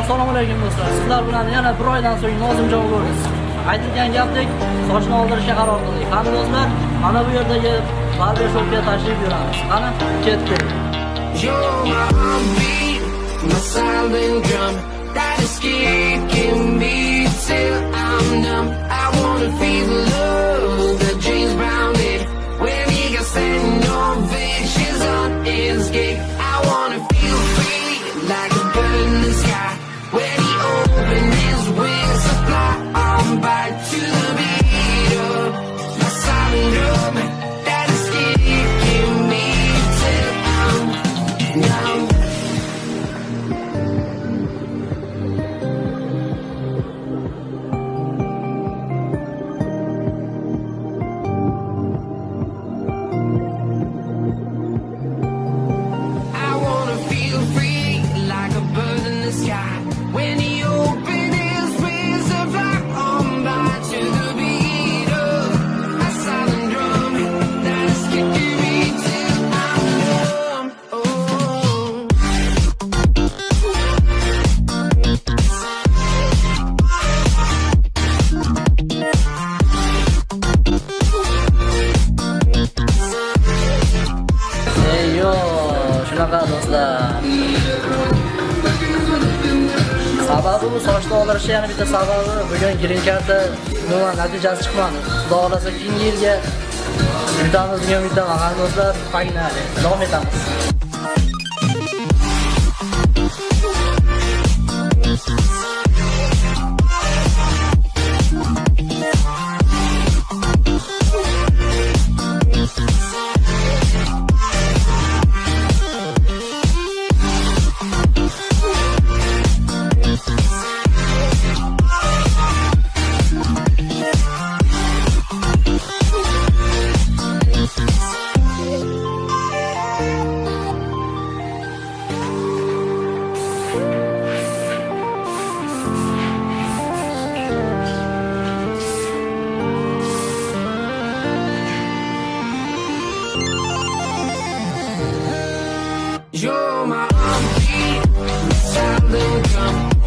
assalomu alaykum do'stlar. Sizlar bilan yana bir oydan so'ng nozimjon ko'ramiz aytilgan gapdek sochni oldirishga qaror qildik. Qani do'stlar? Mana bu yerdagi barbershopga tashrif buyuramiz. Qani ketdik You're my numb. I feel the love on I wanna feel free like a bird in the sky. Shunaqa do'stlar? Sababi bu sochni oldirishni yana bitta sababi. Bugun green karta umuman natijasi chiqmadi. Xudo xohlasa keyingi yilga yutamiz degan umiddaman do'stlar pognali davom etamiz. little come.